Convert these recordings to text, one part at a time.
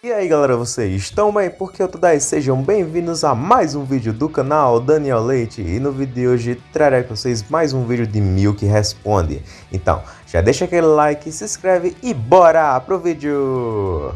E aí galera, vocês estão bem? Porque eu tô daí, sejam bem-vindos a mais um vídeo do canal Daniel Leite E no vídeo de hoje trarei para vocês mais um vídeo de Milk Responde Então, já deixa aquele like, se inscreve e bora pro vídeo!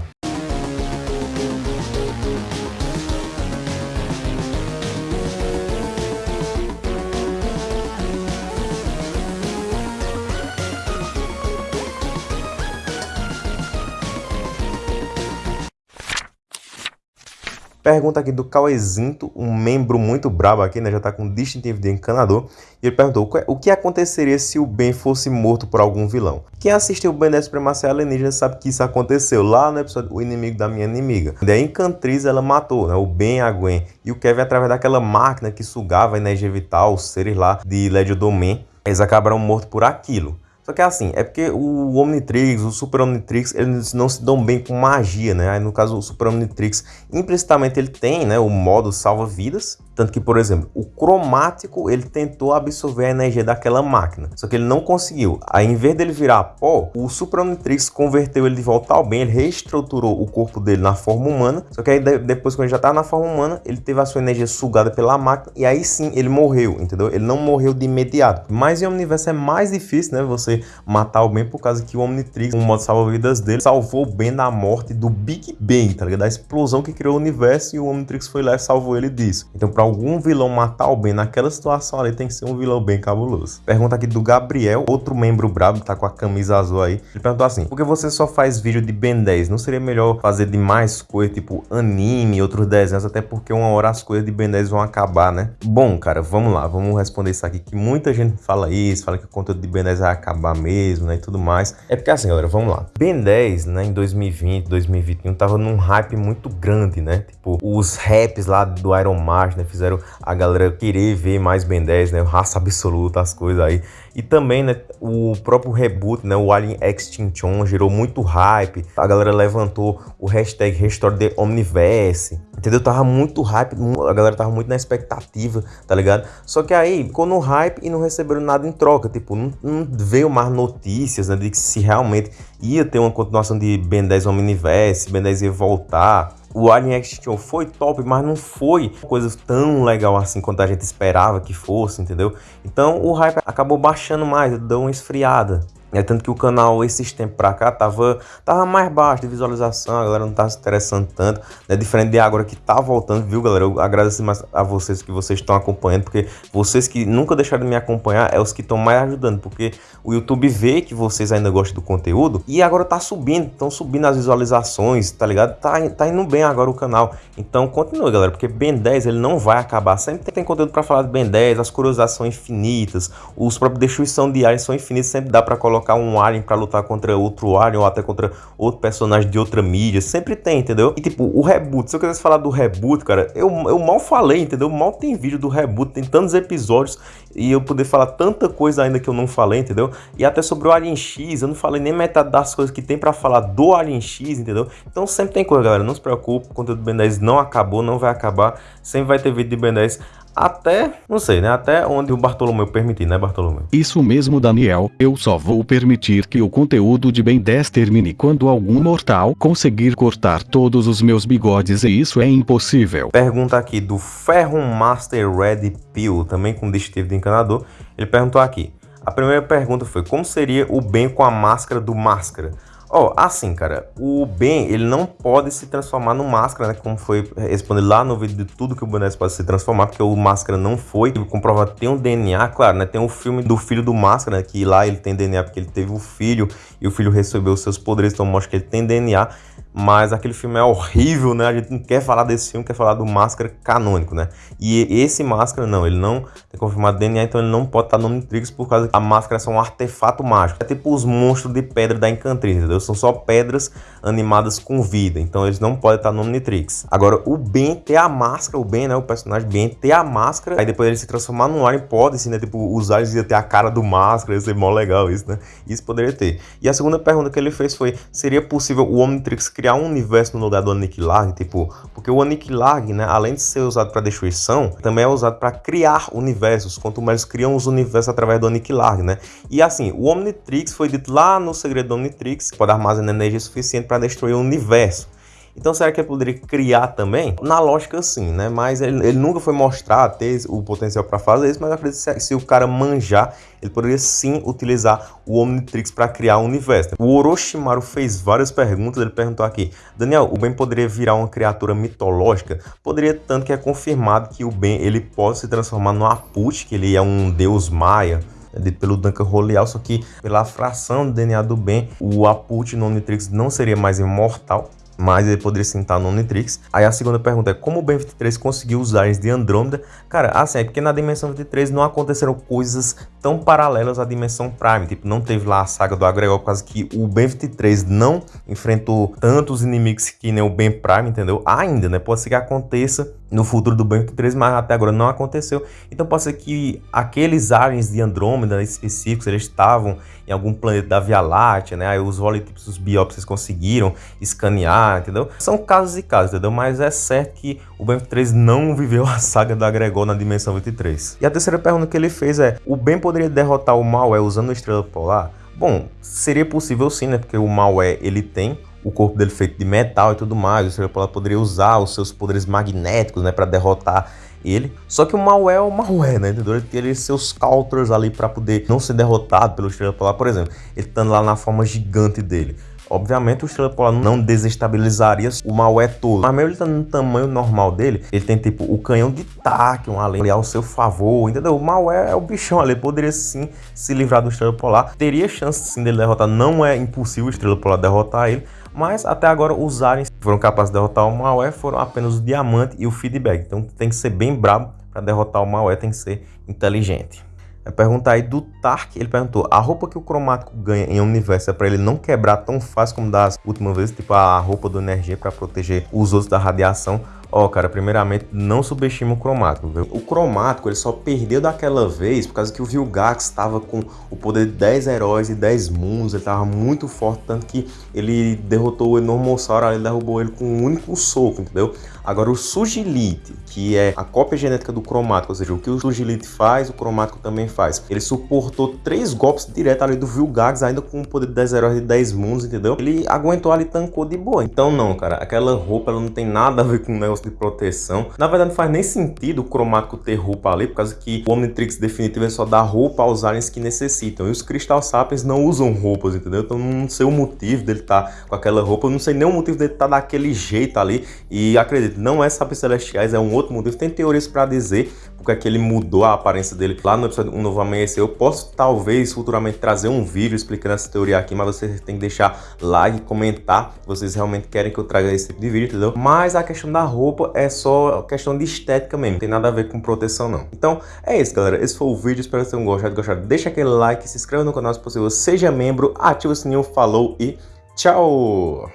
Pergunta aqui do Cauezinto, um membro muito brabo aqui, né? Já tá com distintivo de encanador. E ele perguntou o que aconteceria se o Ben fosse morto por algum vilão. Quem assistiu o Ben da Supremacia Alienígena sabe que isso aconteceu lá no episódio O Inimigo da Minha Inimiga. E a Encantriz ela matou né? o Ben, a Gwen e o Kevin através daquela máquina que sugava a energia vital, os seres lá de Legiodomain. Eles acabaram mortos por aquilo. Só que é assim, é porque o Omnitrix, o Super Omnitrix, eles não se dão bem com magia, né? Aí no caso o Super Omnitrix, implicitamente ele tem, né, o modo salva-vidas, tanto que, por exemplo, o cromático ele tentou absorver a energia daquela máquina, só que ele não conseguiu. Aí, em vez dele virar pó, o Super Omnitrix converteu ele de volta ao bem, ele reestruturou o corpo dele na forma humana. Só que aí, depois, quando ele já estava na forma humana, ele teve a sua energia sugada pela máquina e aí sim ele morreu, entendeu? Ele não morreu de imediato. Mas em Omniverse é mais difícil, né? Você matar o bem por causa que o Omnitrix, o modo salva-vidas dele, salvou o Ben da morte do Big Bang, tá ligado? Da explosão que criou o universo e o Omnitrix foi lá e salvou ele disso. Então, pra algum vilão matar o Ben naquela situação ali, tem que ser um vilão bem cabuloso. Pergunta aqui do Gabriel, outro membro brabo, tá com a camisa azul aí. Ele perguntou assim, por que você só faz vídeo de Ben 10? Não seria melhor fazer de mais coisas, tipo anime, outros desenhos, até porque uma hora as coisas de Ben 10 vão acabar, né? Bom, cara, vamos lá, vamos responder isso aqui, que muita gente fala isso, fala que o conteúdo de Ben 10 vai acabar mesmo, né, e tudo mais. É porque assim, galera, vamos lá. Ben 10, né, em 2020, 2021, tava num hype muito grande, né? Tipo, os raps lá do Iron Mask, né, fizeram a galera querer ver mais Ben 10, né? Raça absoluta, as coisas aí. E também, né, o próprio reboot, né, o Alien Extinction gerou muito hype. A galera levantou o hashtag Restore the Omniverse. Entendeu? Tava muito hype, a galera tava muito na expectativa, tá ligado? Só que aí ficou no hype e não receberam nada em troca. Tipo, não, não veio mais notícias, né, de que se realmente ia ter uma continuação de Ben 10 Omniverse, Ben 10 ia voltar o Alien Extinction foi top, mas não foi coisa tão legal assim quanto a gente esperava que fosse, entendeu? Então o hype acabou baixando mais, deu uma esfriada. É tanto que o canal esses tempos pra cá tava, tava mais baixo de visualização, a galera não tava se interessando tanto, né? Diferente de agora que tá voltando, viu, galera? Eu agradeço mais a vocês que vocês estão acompanhando, porque vocês que nunca deixaram de me acompanhar é os que estão mais ajudando, porque o YouTube vê que vocês ainda gostam do conteúdo e agora tá subindo, estão subindo as visualizações, tá ligado? Tá, tá indo bem agora o canal. Então continue, galera, porque Ben 10 ele não vai acabar. Sempre tem conteúdo para falar de Ben 10, as curiosidades são infinitas, os próprios destruição de áreas são infinitos, sempre dá para colocar colocar um alien para lutar contra outro alien ou até contra outro personagem de outra mídia. Sempre tem, entendeu? E tipo, o reboot, se eu quisesse falar do reboot, cara, eu, eu mal falei, entendeu? Mal tem vídeo do reboot, tem tantos episódios e eu poder falar tanta coisa ainda que eu não falei, entendeu? E até sobre o Alien X, eu não falei nem metade das coisas que tem para falar do Alien X, entendeu? Então sempre tem coisa, galera, não se preocupe, o conteúdo do Ben 10 não acabou, não vai acabar, sempre vai ter vídeo de Ben 10 até, não sei, né? Até onde o Bartolomeu permitir, né, Bartolomeu? Isso mesmo, Daniel. Eu só vou permitir que o conteúdo de Ben 10 termine quando algum mortal conseguir cortar todos os meus bigodes e isso é impossível. Pergunta aqui do Ferro Master Red Pill, também com distintivo de encanador. Ele perguntou aqui. A primeira pergunta foi, como seria o Ben com a máscara do Máscara? Ó, oh, assim, cara, o Ben, ele não pode se transformar no Máscara, né? Como foi respondido lá no vídeo de tudo que o boneco pode se transformar, porque o Máscara não foi. Comprova tem um DNA, claro, né? Tem o um filme do filho do Máscara, né? Que lá ele tem DNA porque ele teve o um filho e o filho recebeu os seus poderes, então mostra que ele tem DNA. Mas aquele filme é horrível, né? A gente não quer falar desse filme, quer falar do Máscara canônico, né? E esse Máscara, não, ele não tem confirmado DNA, então ele não pode estar no Omnitrix por causa que a Máscara é só um artefato mágico. É tipo os monstros de pedra da Encantriz, entendeu? São só pedras animadas com vida, então eles não podem estar no Omnitrix. Agora, o Ben ter a máscara, o Ben, né? O personagem Ben ter a máscara, aí depois ele se transformar num Alien, pode, assim, né? Tipo, os aliens iam ter a cara do Máscara, ia ser mó legal isso, né? Isso poderia ter. E a segunda pergunta que ele fez foi, seria possível o Omnitrix criar um universo no lugar do Aniquilar, tipo, porque o Aniquilar, né, além de ser usado para destruição, também é usado para criar universos, quanto mais criam os universos através do Aniquilar, né? E assim, o Omnitrix foi dito lá no segredo do Omnitrix, que pode armazenar energia suficiente para destruir o universo. Então será que ele poderia criar também? Na lógica sim, né? Mas ele, ele nunca foi mostrar ter o potencial para fazer isso, mas eu acredito que se o cara manjar, ele poderia sim utilizar o Omnitrix para criar um universo. O Orochimaru fez várias perguntas, ele perguntou aqui, Daniel, o Ben poderia virar uma criatura mitológica? Poderia, tanto que é confirmado que o Ben ele pode se transformar no Aput, que ele é um deus maia, dito pelo Duncan Roleal, só que pela fração do DNA do Ben, o Aput no Omnitrix não seria mais imortal, mas ele poderia sentar no Omnitrix. Aí a segunda pergunta é como o Ben 23 conseguiu os aliens de Andrômeda? Cara, assim, é porque na dimensão 23 não aconteceram coisas tão paralelas à dimensão Prime. Tipo, não teve lá a saga do Agregor, por causa que o Ben 23 não enfrentou tantos inimigos que nem o Ben Prime, entendeu? Ainda, né? Pode ser que aconteça no futuro do Ben 23, mas até agora não aconteceu. Então pode ser que aqueles aliens de Andrômeda específicos, eles estavam em algum planeta da Via Láctea, né? Aí os holotipos, os conseguiram escanear, entendeu? São casos e casos, entendeu? Mas é certo que o Ben 23 não viveu a saga da Gregor na dimensão 23. E a terceira pergunta que ele fez é, o Ben poderia derrotar o mal é usando a estrela polar? Bom, seria possível sim, né? Porque o mal é, ele tem o corpo dele feito de metal e tudo mais, o Polar poderia usar os seus poderes magnéticos, né, para derrotar ele. Só que o mal é o mal é, né? Entendeu? Ele tem seus counters ali para poder não ser derrotado pelo Estrela Polar, por exemplo. Ele estando lá na forma gigante dele. Obviamente o Estrela Polar não desestabilizaria o Maué todo, mas mesmo ele tá no tamanho normal dele, ele tem tipo o canhão de taque, um além ao seu favor, entendeu? O Maué é o bichão ali, poderia sim se livrar do Estrela Polar, teria chance sim dele derrotar, não é impossível o Estrela Polar derrotar ele, mas até agora os aliens foram capazes de derrotar o Maué foram apenas o diamante e o feedback. Então tem que ser bem brabo para derrotar o Maué, tem que ser inteligente. A pergunta aí do Tark, ele perguntou, a roupa que o cromático ganha em universo é para ele não quebrar tão fácil como das últimas vezes, tipo a roupa do energia para proteger os outros da radiação, Ó, oh, cara, primeiramente, não subestima o cromático, viu? O cromático, ele só perdeu daquela vez por causa que o Vilgax estava com o poder de 10 heróis e 10 mundos, ele estava muito forte, tanto que ele derrotou o Enormossauro, ele derrubou ele com um único soco, entendeu? Agora, o Sugilite, que é a cópia genética do cromático, ou seja, o que o Sugilite faz, o cromático também faz. Ele suportou três golpes direto ali do Vilgax, ainda com o poder de 10 heróis e 10 mundos, entendeu? Ele aguentou ali, tancou de boa. Então, não, cara, aquela roupa, ela não tem nada a ver com o negócio de proteção. Na verdade, não faz nem sentido o cromático ter roupa ali, por causa que o Omnitrix definitivo é só dar roupa aos aliens que necessitam. E os Crystal Sapiens não usam roupas, entendeu? Então não sei o motivo dele estar tá com aquela roupa, não sei nem o motivo dele estar tá daquele jeito ali. E acredito, não é Sapiens Celestiais, é um outro motivo. Tem teorias para dizer, porque é que ele mudou a aparência dele lá no episódio Um Novo Amanhecer. Eu posso, talvez, futuramente trazer um vídeo explicando essa teoria aqui, mas vocês têm que deixar like, comentar vocês realmente querem que eu traga esse tipo de vídeo, entendeu? Mas a questão da roupa é só questão de estética mesmo, não tem nada a ver com proteção não. Então, é isso, galera. Esse foi o vídeo, espero que tenham gostado. gostado. Deixa aquele like, se inscreva no canal se possível, seja membro, ativa o sininho, falou e tchau!